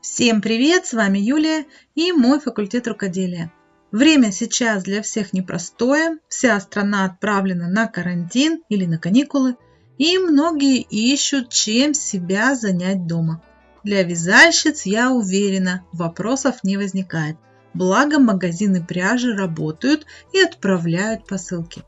Всем привет, с вами Юлия и мой факультет рукоделия. Время сейчас для всех непростое, вся страна отправлена на карантин или на каникулы, и многие ищут, чем себя занять дома. Для вязальщиц, я уверена, вопросов не возникает. Благо магазины пряжи работают и отправляют посылки.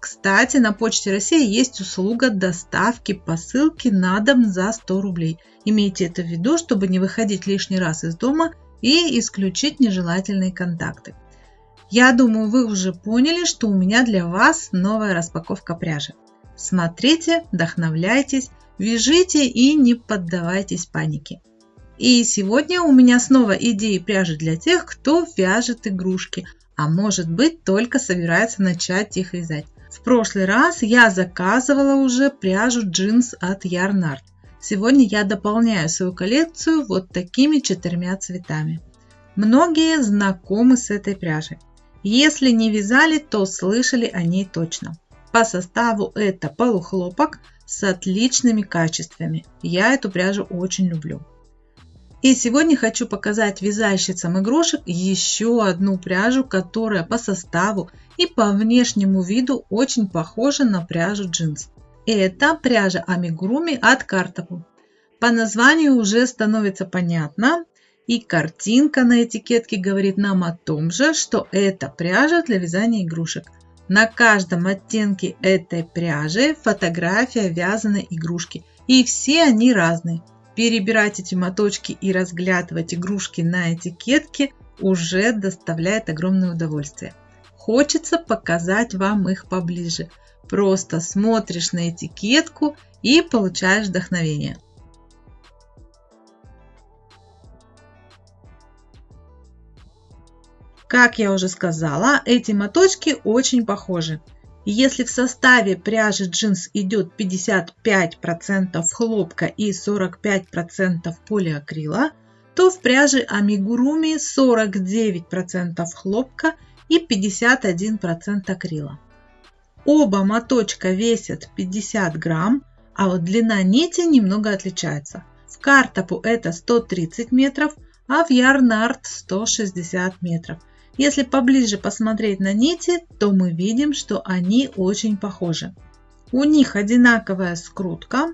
Кстати, на Почте России есть услуга доставки посылки на дом за 100 рублей. Имейте это в виду, чтобы не выходить лишний раз из дома и исключить нежелательные контакты. Я думаю, вы уже поняли, что у меня для вас новая распаковка пряжи. Смотрите, вдохновляйтесь, вяжите и не поддавайтесь панике. И сегодня у меня снова идеи пряжи для тех, кто вяжет игрушки, а может быть только собирается начать их вязать. В прошлый раз я заказывала уже пряжу джинс от Yarnart. Сегодня я дополняю свою коллекцию вот такими четырьмя цветами. Многие знакомы с этой пряжей. Если не вязали, то слышали о ней точно. По составу это полухлопок с отличными качествами. Я эту пряжу очень люблю. И сегодня хочу показать вязальщицам игрушек еще одну пряжу, которая по составу и по внешнему виду очень похожа на пряжу джинс. Это пряжа амигуруми от Картапу. По названию уже становится понятно, и картинка на этикетке говорит нам о том же, что это пряжа для вязания игрушек. На каждом оттенке этой пряжи фотография вязаной игрушки, и все они разные. Перебирать эти моточки и разглядывать игрушки на этикетке уже доставляет огромное удовольствие. Хочется показать вам их поближе. Просто смотришь на этикетку и получаешь вдохновение. Как я уже сказала, эти моточки очень похожи. Если в составе пряжи джинс идет 55% хлопка и 45% полиакрила, то в пряже амигуруми 49% хлопка и 51% акрила. Оба моточка весят 50 грамм, а вот длина нити немного отличается. В картопу это 130 метров, а в ярнард 160 метров. Если поближе посмотреть на нити, то мы видим, что они очень похожи. У них одинаковая скрутка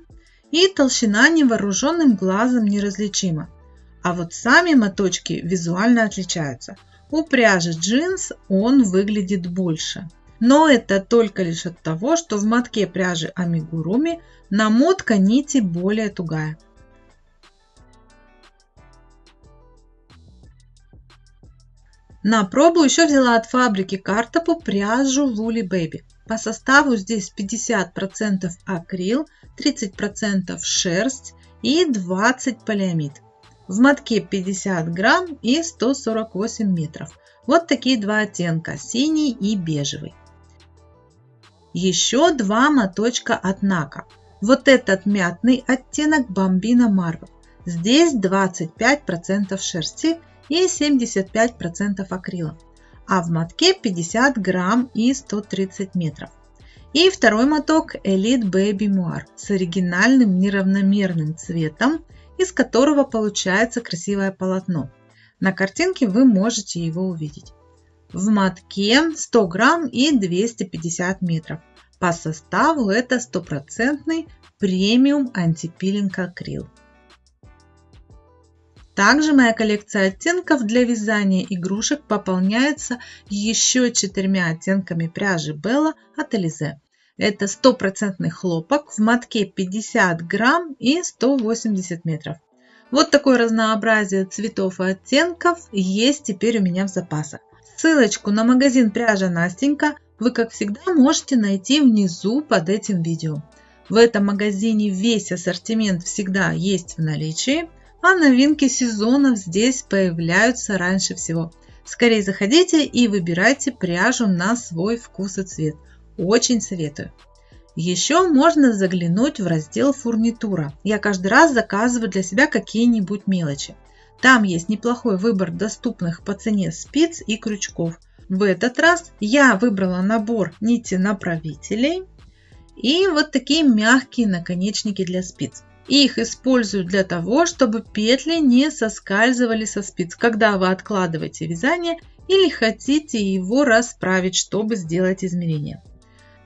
и толщина невооруженным глазом неразличима. А вот сами моточки визуально отличаются. У пряжи джинс он выглядит больше. Но это только лишь от того, что в мотке пряжи амигуруми намотка нити более тугая. На пробу еще взяла от фабрики Картопу пряжу Woolly Baby. По составу здесь 50% акрил, 30% шерсть и 20 полиамид. В мотке 50 грамм и 148 метров. Вот такие два оттенка, синий и бежевый. Еще два моточка от Нака. Вот этот мятный оттенок Бомбина Marvel. Здесь 25% шерсти и 75% акрила, а в мотке 50 грамм и 130 метров. И второй моток Elite Baby Moire с оригинальным неравномерным цветом, из которого получается красивое полотно. На картинке вы можете его увидеть. В мотке 100 грамм и 250 метров. По составу это стопроцентный премиум антипилинг акрил. Также моя коллекция оттенков для вязания игрушек пополняется еще четырьмя оттенками пряжи Bella от Элизе. Это стопроцентный хлопок в мотке 50 грамм и 180 метров. Вот такое разнообразие цветов и оттенков есть теперь у меня в запасах. Ссылочку на магазин пряжа Настенька вы, как всегда, можете найти внизу под этим видео. В этом магазине весь ассортимент всегда есть в наличии – а новинки сезонов здесь появляются раньше всего. Скорее заходите и выбирайте пряжу на свой вкус и цвет. Очень советую. Еще можно заглянуть в раздел фурнитура. Я каждый раз заказываю для себя какие-нибудь мелочи. Там есть неплохой выбор доступных по цене спиц и крючков. В этот раз я выбрала набор нити направителей и вот такие мягкие наконечники для спиц. Их использую для того, чтобы петли не соскальзывали со спиц, когда вы откладываете вязание или хотите его расправить, чтобы сделать измерение.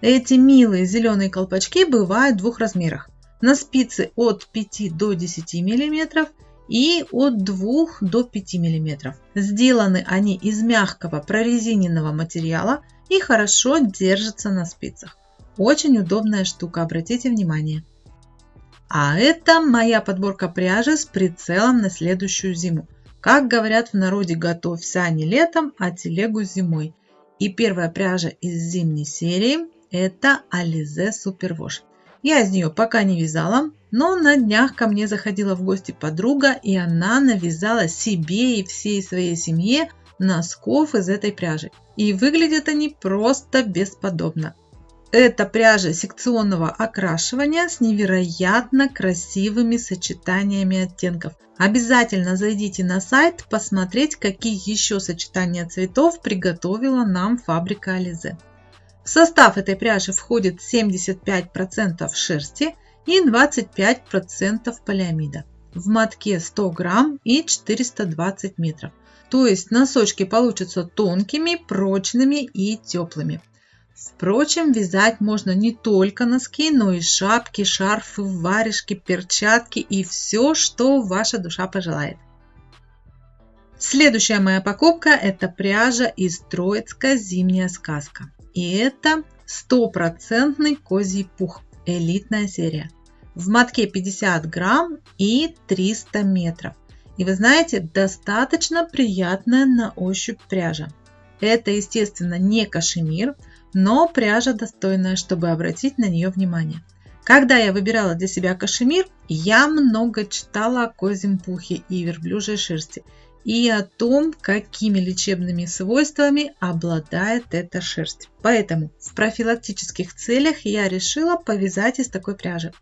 Эти милые зеленые колпачки бывают в двух размерах. На спицы от 5 до 10 мм и от 2 до 5 мм. Сделаны они из мягкого прорезиненного материала и хорошо держатся на спицах. Очень удобная штука, обратите внимание. А это моя подборка пряжи с прицелом на следующую зиму. Как говорят в народе, готовь сани летом, а телегу зимой. И первая пряжа из зимней серии это Alize Superwash. Я из нее пока не вязала, но на днях ко мне заходила в гости подруга, и она навязала себе и всей своей семье носков из этой пряжи. И выглядят они просто бесподобно. Это пряжа секционного окрашивания с невероятно красивыми сочетаниями оттенков. Обязательно зайдите на сайт посмотреть, какие еще сочетания цветов приготовила нам фабрика Ализе. В состав этой пряжи входит 75% шерсти и 25% полиамида. В мотке 100 грамм и 420 метров. То есть носочки получатся тонкими, прочными и теплыми. Впрочем, вязать можно не только носки, но и шапки, шарфы, варежки, перчатки и все, что ваша душа пожелает. Следующая моя покупка – это пряжа из Троицка «Зимняя сказка». И это стопроцентный козий пух, элитная серия. В мотке 50 грамм и 300 метров. И вы знаете, достаточно приятная на ощупь пряжа. Это, естественно, не кашемир, но пряжа достойная, чтобы обратить на нее внимание. Когда я выбирала для себя кашемир, я много читала о козьем пухе и верблюжьей шерсти и о том, какими лечебными свойствами обладает эта шерсть. Поэтому в профилактических целях я решила повязать из такой пряжи.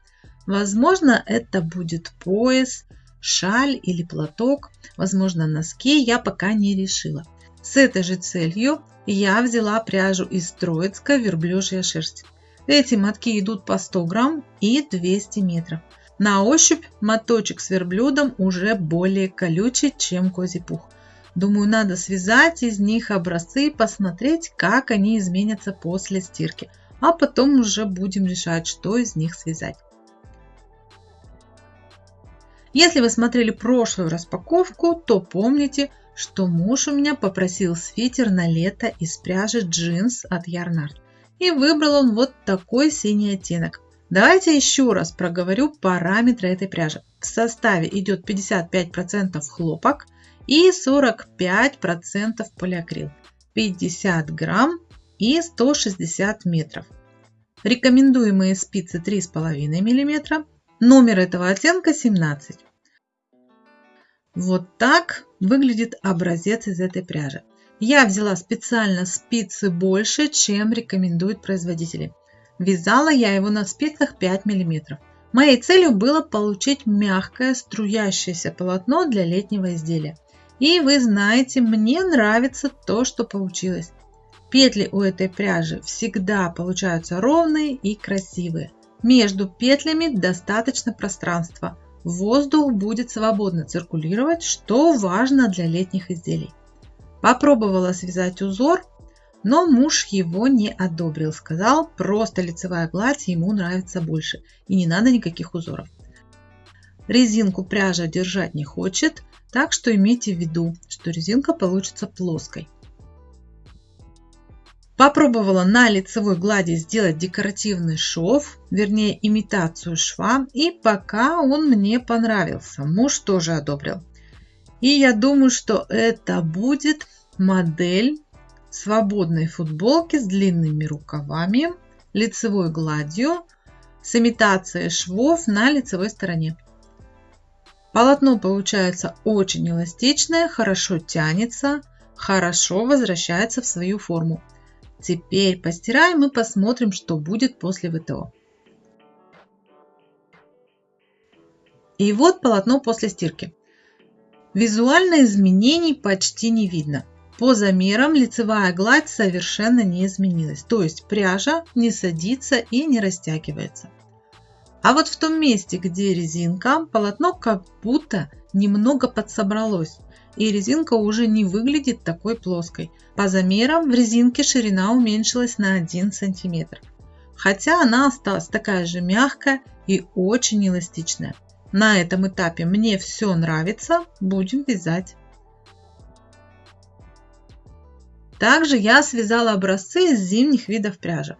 Возможно, это будет пояс, шаль или платок, возможно, носки, я пока не решила. С этой же целью я взяла пряжу из Троицка верблюжья шерсть. Эти мотки идут по 100 грамм и 200 метров. На ощупь моточек с верблюдом уже более колючий, чем козий пух. Думаю, надо связать из них образцы и посмотреть, как они изменятся после стирки. А потом уже будем решать, что из них связать. Если вы смотрели прошлую распаковку, то помните, что муж у меня попросил свитер на лето из пряжи джинс от Ярнард. И выбрал он вот такой синий оттенок. Давайте еще раз проговорю параметры этой пряжи. В составе идет 55% хлопок и 45% полиакрил. 50 грамм и 160 метров. Рекомендуемые спицы 3,5 мм. Номер этого оттенка 17. Вот так выглядит образец из этой пряжи. Я взяла специально спицы больше, чем рекомендуют производители. Вязала я его на спицах 5 мм. Моей целью было получить мягкое струящееся полотно для летнего изделия. И вы знаете, мне нравится то, что получилось. Петли у этой пряжи всегда получаются ровные и красивые. Между петлями достаточно пространства, воздух будет свободно циркулировать, что важно для летних изделий. Попробовала связать узор, но муж его не одобрил. Сказал, просто лицевая гладь ему нравится больше и не надо никаких узоров. Резинку пряжа держать не хочет, так что имейте в виду, что резинка получится плоской. Попробовала на лицевой глади сделать декоративный шов, вернее имитацию шва, и пока он мне понравился. Муж тоже одобрил. И я думаю, что это будет модель свободной футболки с длинными рукавами, лицевой гладью, с имитацией швов на лицевой стороне. Полотно получается очень эластичное, хорошо тянется, хорошо возвращается в свою форму. Теперь постираем и посмотрим, что будет после ВТО. И вот полотно после стирки. Визуально изменений почти не видно. По замерам лицевая гладь совершенно не изменилась, то есть пряжа не садится и не растягивается. А вот в том месте, где резинка, полотно как будто немного подсобралось, и резинка уже не выглядит такой плоской. По замерам в резинке ширина уменьшилась на 1 см, хотя она осталась такая же мягкая и очень эластичная. На этом этапе мне все нравится, будем вязать. Также я связала образцы из зимних видов пряжи.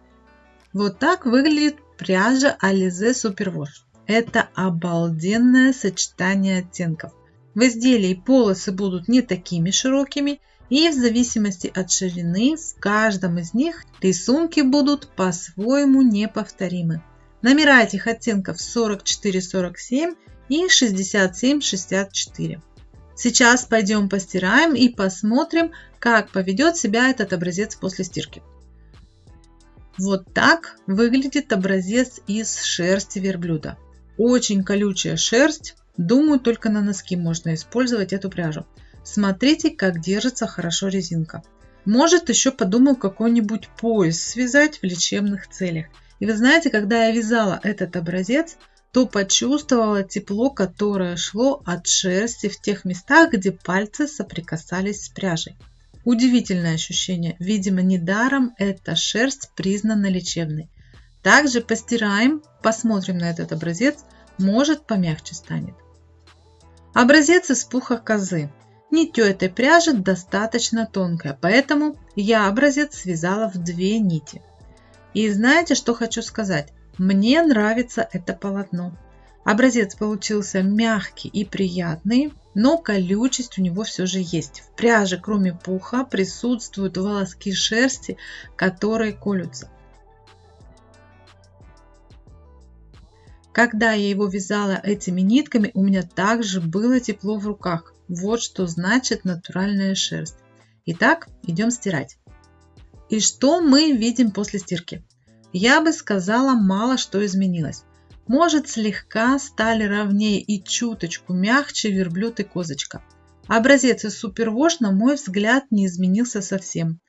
Вот так выглядит пряжа Alize Superwash. Это обалденное сочетание оттенков. В изделии полосы будут не такими широкими и в зависимости от ширины в каждом из них рисунки будут по-своему неповторимы. Номера этих оттенков 44-47 и 67-64. Сейчас пойдем постираем и посмотрим, как поведет себя этот образец после стирки. Вот так выглядит образец из шерсти верблюда. Очень колючая шерсть. Думаю, только на носки можно использовать эту пряжу. Смотрите, как держится хорошо резинка. Может, еще подумаю какой-нибудь пояс связать в лечебных целях. И вы знаете, когда я вязала этот образец, то почувствовала тепло, которое шло от шерсти в тех местах, где пальцы соприкасались с пряжей. Удивительное ощущение. Видимо, недаром эта шерсть признана лечебной. Также постираем, посмотрим на этот образец, может помягче станет. Образец из пуха козы. Нитью этой пряжи достаточно тонкая, поэтому я образец связала в две нити. И знаете, что хочу сказать? Мне нравится это полотно. Образец получился мягкий и приятный, но колючесть у него все же есть. В пряже, кроме пуха, присутствуют волоски шерсти, которые колются. Когда я его вязала этими нитками, у меня также было тепло в руках. Вот что значит натуральная шерсть. Итак, идем стирать. И что мы видим после стирки? Я бы сказала, мало что изменилось. Может, слегка стали ровнее и чуточку мягче верблюд и козочка. Образец из Супервош, на мой взгляд, не изменился совсем.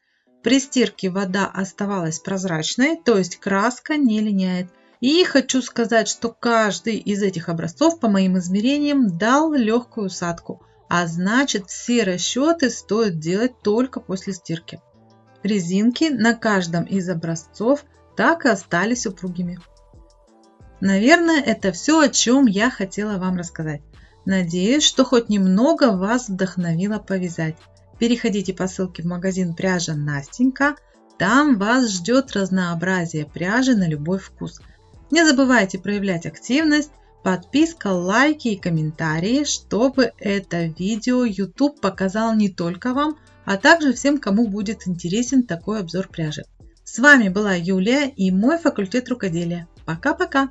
При стирке вода оставалась прозрачной, то есть краска не линяет. И хочу сказать, что каждый из этих образцов, по моим измерениям, дал легкую усадку, а значит все расчеты стоит делать только после стирки. Резинки на каждом из образцов – так и остались упругими. Наверное, это все, о чем я хотела вам рассказать. Надеюсь, что хоть немного вас вдохновило повязать. Переходите по ссылке в магазин пряжа Настенька. Там вас ждет разнообразие пряжи на любой вкус. Не забывайте проявлять активность, подписка, лайки и комментарии, чтобы это видео YouTube показал не только вам, а также всем, кому будет интересен такой обзор пряжи. С вами была Юлия и мой факультет рукоделия. Пока-пока!